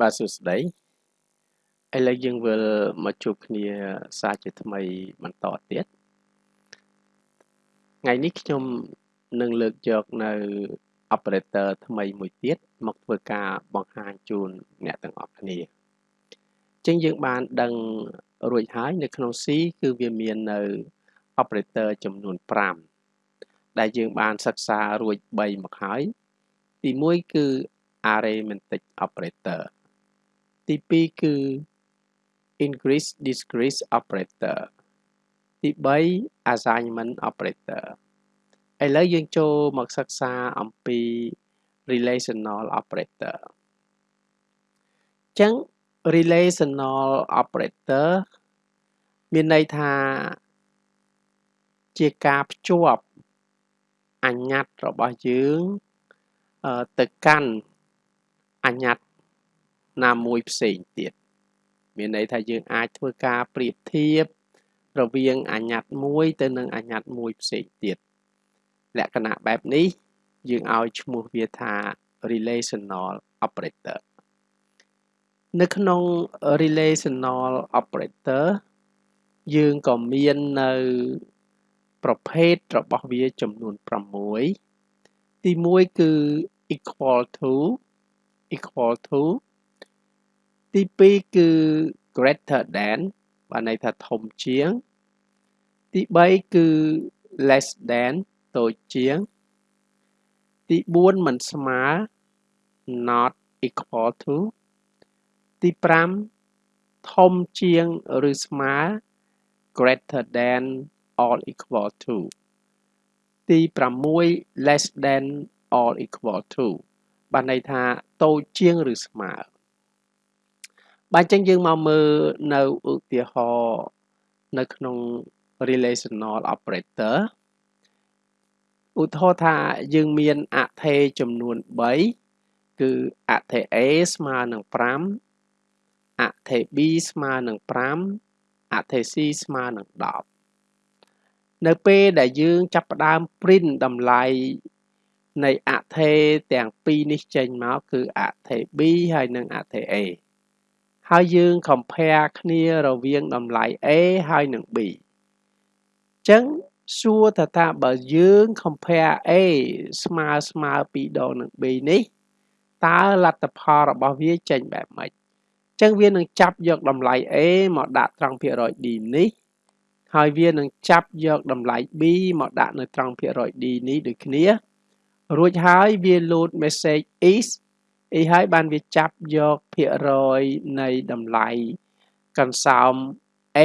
បាទសួស្តីឥឡូវយើងវិលមកជួបគ្នាសារជាថ្មីបន្តទៀតថ្ងៃនេះខ្ញុំនឹងលើកយកនៅ operator ថ្មីមួយទៀតមកធ្វើការបង្ហាញជូនអ្នកទាំងអស់គ្នាចឹងយើងបានដឹងរួចហើយនៅក្នុង C គឺវាមាននៅ operator ចំនួន5ដែលយើងបានសិក្សារួច3មកហើយទី1គឺ arithmetic operator ទី2គឺ increase decrease operator ទី3 assignment operator ឥឡូវយើងចូលមកសិក្សាអំពី relational operator ចឹង relational operator មានន័យថាជាការភ្ជាប់អញ្ញត្តិរបស់យើងទៅកាន់អញ្ញត្តិ ណាមួយផ្សេងទៀតមានន័យថាយើងអាចធ្វើការប្រៀបធៀបរវាងអញ្ញត្តិមួយទៅនឹងអញ្ញត្តិមួយផ្សេងទៀតលក្ខណៈបែបនេះយើងឲ្យឈ្មោះវាថា relational operator នៅក្នុង relational operator យើងក៏មាននៅប្រភេទរបស់វាចំនួន6ទី1គឺ equal to equal to ទី2គឺ greater than បានន័យថាធំជាង ទី3គឺ less than តូចជាង ទី4មិនស្មើ not equal to ទី5ធំជាងឬស្មើ greater than or equal to ទី6 less than or equal to បានន័យថាតូចជាងឬស្មើ បាទអញ្ចឹងយើងមកមើលនៅឧទាហរណ៍នៅក្នុង relational operator ឧទាហរណ៍ថាយើងមានអថេចំនួន3គឺអថេ A ស្មើនឹង5អថេ B ស្មើនឹង5អថេ C ស្មើនឹង10នៅពេលដែលយើងចាប់ផ្ដើម print តម្លៃនៃអថេទាំងពីរនេះចេញមកគឺអថេ B ហើយនិងអថេ A ហើយយើង compare គ្នារវាងតម្លៃ A ហើយនិង B អញ្ចឹងសួរថាតើបើយើង compare A ស្មើស្មើ2ដងនឹង B នេះតើលទ្ធផលរបស់វាចេញបែបម៉េចអញ្ចឹងវានឹងចាប់យកតម្លៃ A មកដាក់ត្រង់ភាគរយ D នេះ ហើយវានឹងចាប់យកតម្លៃ B មកដាក់នៅត្រង់ភាគរយ D នេះដូចគ្នា រួចហើយវា load message is អីហើយបានវាចាប់យកភាគរយនៃតម្លៃកន្សោម A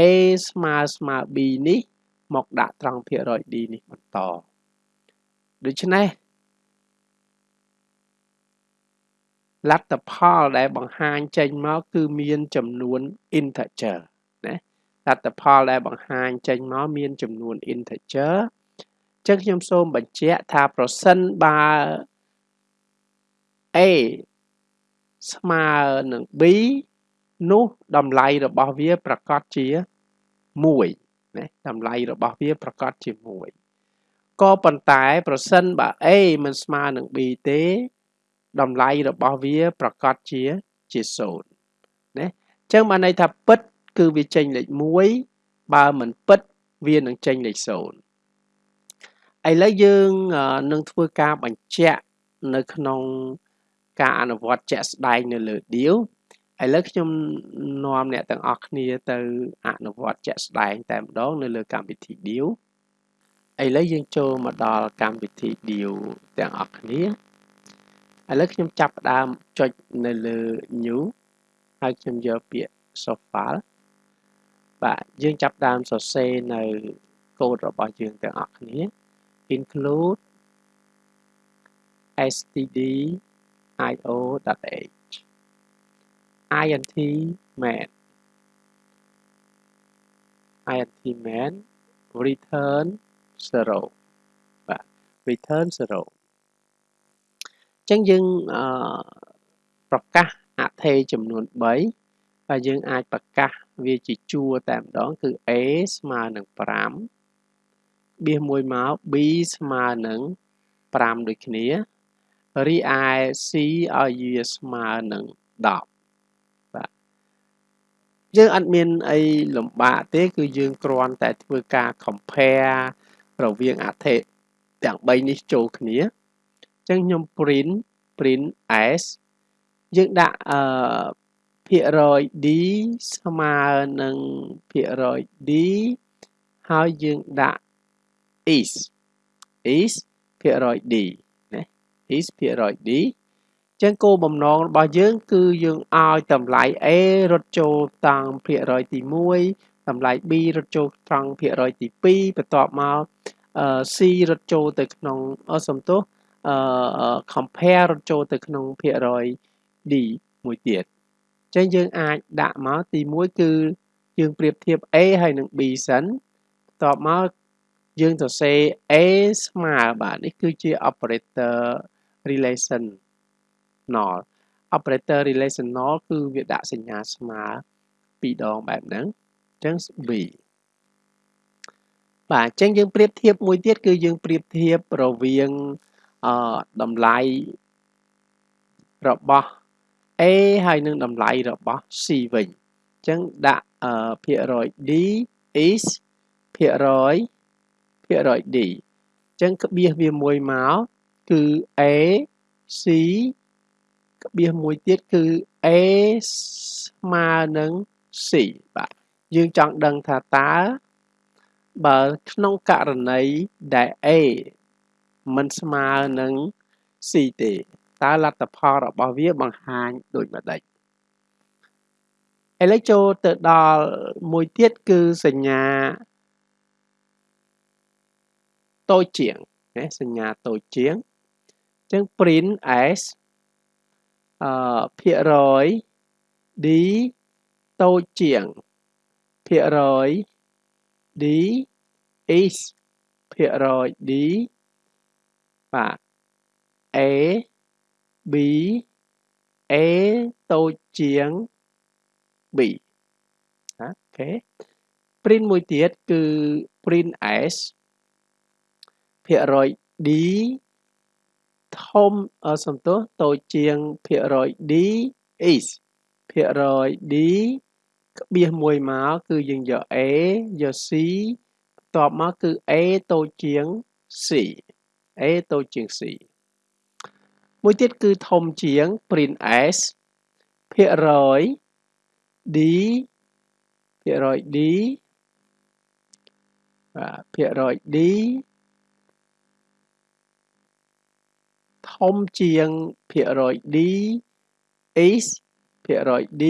ស្មើស្មើ B នេះ មកដាក់ត្រង់ភាគរយ D នេះបន្តដូច្នេះលទ្ធផលដែលបង្ហាញចេញមកគឺមានចំនួន integer ណាលទ្ធផលដែលបង្ហាញចេញមកមានចំនួន integer ចឹងខ្ញុំសូមបញ្ជាក់ថាប្រសិនបើ A ស្មើនឹង B នោះតម្លៃរបស់វាប្រកាសជា1ណាតម្លៃរបស់វាប្រកាសជា1ក៏ប៉ុន្តែប្រសិនបើ A មិនស្មើនឹង B ទេតម្លៃរបស់វាប្រកាសជាជា0ណាអញ្ចឹងបានន័យថាពិត គឺវាចេញលេខ1បើមិនពិតវានឹងចេញលេខ0ឥឡូវយើងនឹងធ្វើការបញ្ជាក់នៅក្នុង ការអនុវត្តជាក់ស្ដែងនៅលើ deal ឥឡូវខ្ញុំនាំអ្នកទាំងអស់គ្នាទៅអនុវត្តជាក់ស្ដែងតែម្ដងនៅលើកម្មវិធី deal ឥឡូវយើងចូលមកដល់កម្មវិធី deal ទាំងអស់គ្នាឥឡូវខ្ញុំចាប់ផ្ដើមចុចនៅលើ new ហើយខ្ញុំយកពាក្យ source file បាទយើងចាប់ដើមសរសេរនៅកូដរបស់យើងទាំងអស់គ្នា include std io.h int main int main return 0បាទ return 0អញ្ចឹងយើងអឺប្រកាសអថេចំនួន3ហើយយើងអាចប្រកាសវាជាជួរតែម្ដងគឺ a ស្មើនឹង5បៀសមួយមក b ស្មើនឹង5ដូចគ្នា រីឯ C ឲ្យវាស្មើនឹង10យើងអត់មានអីលំបាកទេ គឺយើងគ្រាន់តែធ្វើការ compare រវាងអត្ថិទាំង3នេះចូលគ្នាអញ្ចឹងខ្ញុំ print print s យើងដាក់អឺភាគរយ d ស្មើនឹងភាគរយ d ហើយយើងដាក់ is is ភាគរយ d ណា is ភាគរយ d ចឹងគោលបំណងរបស់យើងគឺយើងឲ្យតម្លៃ A រត់ចូលត្រង់ភាគរយទី1តម្លៃ B រត់ចូលត្រង់ភាគរយទី2បន្ទាប់មក C រត់ចូលទៅក្នុងអសំទោសអឺ compare រត់ចូលទៅក្នុងភាគរយ D មួយទៀតអញ្ចឹងយើងអាចដាក់មកទី1គឺយើងប្រៀបធៀប A ហើយនឹង B សិនបន្ទាប់មកយើងសរសេរ A ស្មើបាទនេះគឺជា operator relation relational operator relational គឺវាដាក់សញ្ញាស្មើពីរដងបែបហ្នឹងអញ្ចឹង B បាទអញ្ចឹងយើងប្រៀបធៀបមួយទៀតគឺយើងប្រៀបធៀបរវាងអឺតម្លៃរបស់ A ហើយនឹងតម្លៃរបស់ C វិញអញ្ចឹងដាក់អឺភាគរយ D is ភាគរយភាគរយ D អញ្ចឹងក្បៀសវាមួយមក គឺ A C ក្បៀសមួយទៀតគឺ A ស្មើនឹង C បាទយើងចង់ដឹងថាតើបើក្នុងករណីដែល A មិនស្មើនឹង C ទេតើលទ្ធផលរបស់វាបង្ហាញដូចម្ដេចឥឡូវចូលទៅដល់មួយទៀតគឺសញ្ញាតូចជាងណាសញ្ញាតូចជាងអញ្ចឹង print s អឺភាគរយ d តូចជាងភាគរយ d is ភាគរយ d បាទ a b a តូចជាង b អូខេ print មួយទៀតគឺ print s ភាគរយ d ធំសំទោសតូចជាងភាគរយ d is ភាគរយ d ក្បៀសមួយមកគឺយើងយក a យក c បន្ទាប់មកគឺ a តូចជាង c a តូចជាង c មួយទៀតគឺធំជាង print s ភាគរយ d ភាគរយ d បាទភាគរយ d ធំជាងភាគរយ d is ភាគរយ d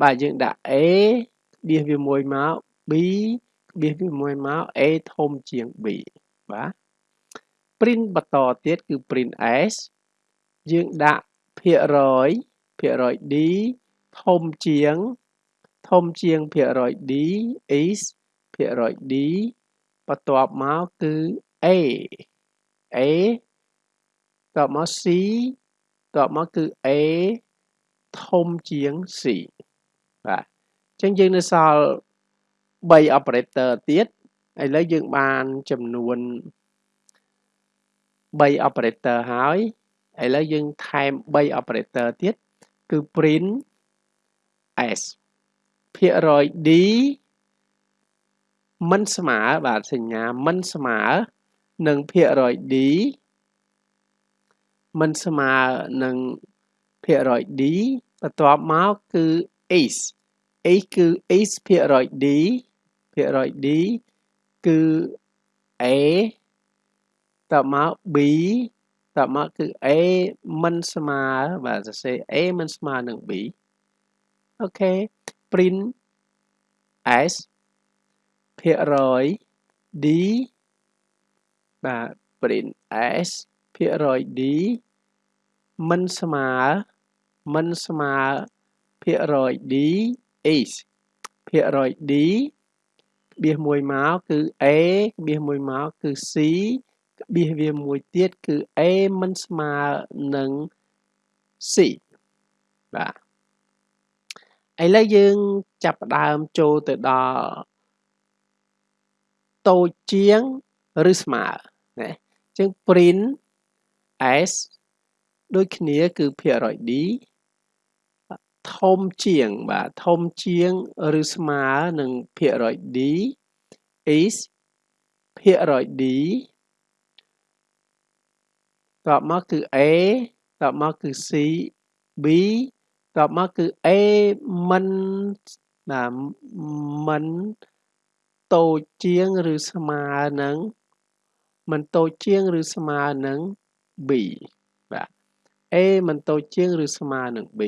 បាទយើងដាក់ a ក្បៀសវាមួយមក b ក្បៀសវាមួយមក a ធំជាង b បាទ print បន្តទៀតគឺ print s យើងដាក់ភាគរយភាគរយ d ធំជាង ធំជាងភាគរយ d is ភាគរយ d បន្ទាប់មកគឺ a a តបមក C តបមកគឺ A ធំជាង C បាទអញ្ចឹងយើងនៅសល់3 operator ទៀតឥឡូវយើងបានចំនួន3 operator ហើយឥឡូវយើងថែម3 operator ទៀតគឺ print s ភាគរយ d មិនស្មើបាទសញ្ញាមិនស្មើនឹងភាគរយ d មិនស្មើនឹងភាគរយ d បន្ទាប់មកគឺ is is គឺ is ភាគរយ d ភាគរយ d គឺ a តមក b តមកគឺ a មិនស្មើបាទសរសេរ a មិនស្មើនឹង b អូខេ print s ភាគរយ d បាទ print s ភាគរយ d មិនស្មើមិនស្មើភាគរយ d is ភាគរយ d ក្បៀសមួយមកគឺ a ក្បៀសមួយមកគឺ c ក្បៀសវាមួយទៀតគឺ a មិនស្មើនឹង c បាទឥឡូវយើងចាប់ផ្ដើមចូលទៅដល់តូចជាងឬស្មើណាអញ្ចឹង print s ដូចគ្នាគឺភាគរយ d ធំជាងបាទធំជាងឬស្មើនឹងភាគរយ d is ភាគរយ d តបមកគឺ a តបមកគឺ c b តបមកគឺ a មិនបាទមិនតូចជាងឬស្មើនឹងមិនតូចជាងឬស្មើនឹង b បាទ a មិនតូចជាងឬស្មើនឹង b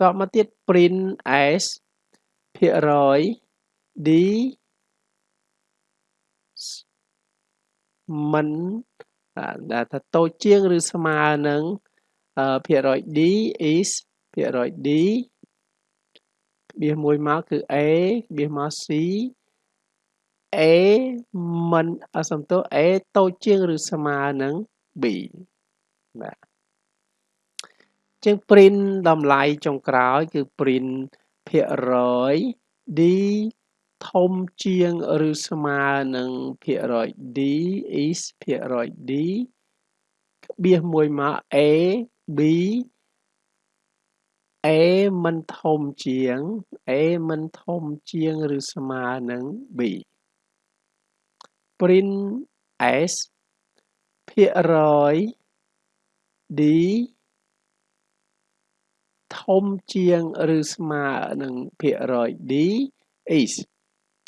តបមកទៀត print s ភាគរយ d មិនដែលថាតូចជាងឬស្មើនឹងភាគរយ d is ភាគរយ d ក្បៀសមួយមកគឺ a ក្បៀសមក c a មិនអសំទោស a តូចជាងឬស្មើនឹង b បាទជាង print តម្លៃចុងក្រោយគឺ print ភាគរយ d ធំជាងឬស្មើនឹងភាគរយ d is ភាគរយ d ក្បៀសមួយមក a b a មិនធំជាង a មិនធំជាងឬស្មើនឹង b print s ភាគរយ d ធំជាងឬស្មើនឹងភាគរយ d is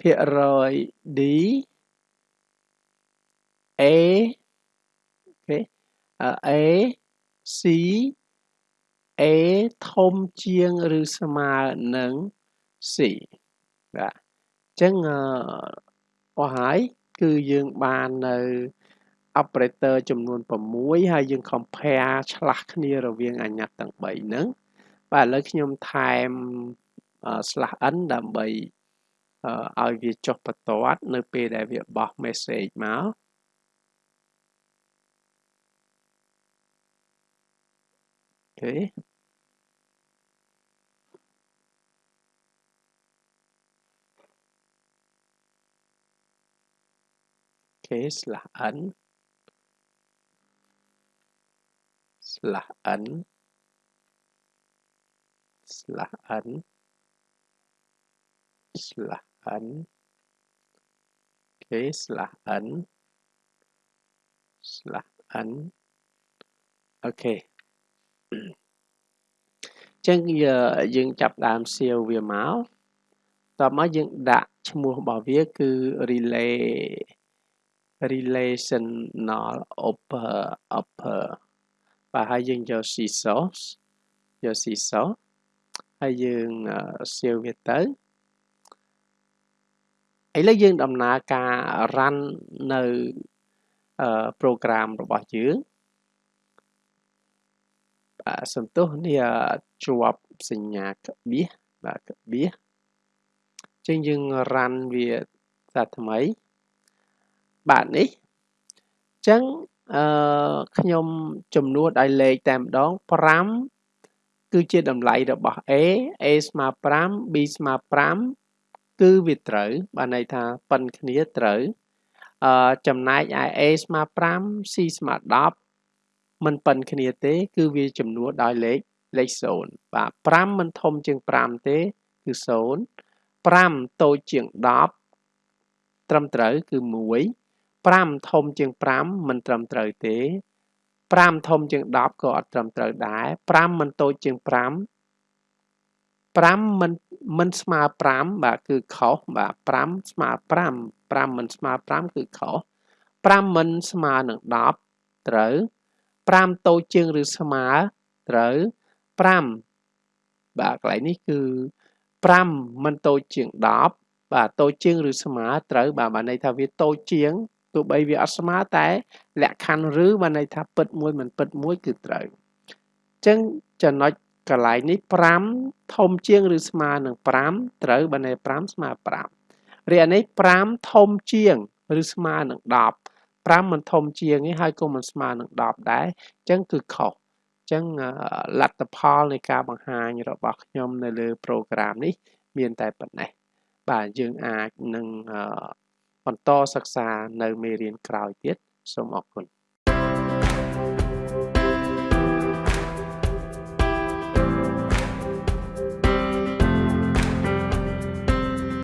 ភាគរយ d a អូខេ a c a ធំជាងឬស្មើនឹង c បាទអញ្ចឹងអស់ហើយគឺយើងបាននៅ operator ចំនួន6ហើយយើង compare ឆ្លាស់គ្នារវាងអញ្ញត្តិទាំង3ហ្នឹងបាទឥឡូវខ្ញុំថែម slash n ដើម្បីឲ្យវាចុះបន្ទាត់នៅពេលដែលវាបោះ message មកអូខេខេ slash n slash n slash n slash n គេ slash n slash n អូខេចឹងយើងចាប់ដើមសៀវវាមកតមកយើងដាក់ឈ្មោះរបស់វាគឺ relay relational upper upper បាទហើយយើងយក C source យក C source ហើយយើងសៀវវាទៅឥឡូវយើងដំណើរការ run នៅ program របស់យើងបាទសំទោសនេះជាប់សញ្ញាក្បៀសបាទក្បៀសចឹងយើង run វាសាថ្មីបាទនេះចឹង អឺខ្ញុំចំនួនឲ្យលេខតែម្ដង5គឺជាតម្លៃរបស់ A A ស្មើ5 B ស្មើ5គឺវាត្រូវបានន័យថាប៉ុនគ្នាត្រូវអឺចំណែកឯ A ស្មើ5 C ស្មើ10មិនប៉ុនគ្នាទេគឺវាចំនួនដោយលេខលេខ0បាទ5មិនធំជាង5ទេគឺ0 5តូចជាង10ត្រឹមត្រូវគឺ1 5ធំជាង5មិនត្រឹមត្រូវទេ5ធំជាង10ក៏អត់ត្រឹមត្រូវដែរ5មិនតូចជាង5 5មិនមិនស្មើ5បាទគឺខុសបាទ5ស្មើ5 5មិនស្មើ5គឺខុស5មិនស្មើនឹង10ត្រូវ5តូចជាងឬស្មើត្រូវ5បាទកន្លែងនេះគឺ5មិនតូចជាង10បាទតូចជាងឬស្មើត្រូវបាទបានន័យថាវាតូចជាង ទោះបីវាអត់ស្មើតែលក្ខខណ្ឌឬបានន័យថាពិតមួយមិនពិតមួយគឺត្រូវអញ្ចឹងចំណុចកន្លែងនេះ5ធំជាងឬស្មើនឹង5ត្រូវបានន័យ5ស្មើ5រីឯនេះ5ធំជាងឬស្មើនឹង10 5មិនធំជាងទេហើយក៏មិនស្មើនឹង10ដែរអញ្ចឹងគឺខុសអញ្ចឹងលទ្ធផលនៃការបង្ហាញរបស់ខ្ញុំនៅលើ program នេះ មានតែប៉ុណ្ណេះបាទយើងអាចនឹង បន្តសិក្សានៅមេរៀនក្រោយទៀតសូមអរគុណ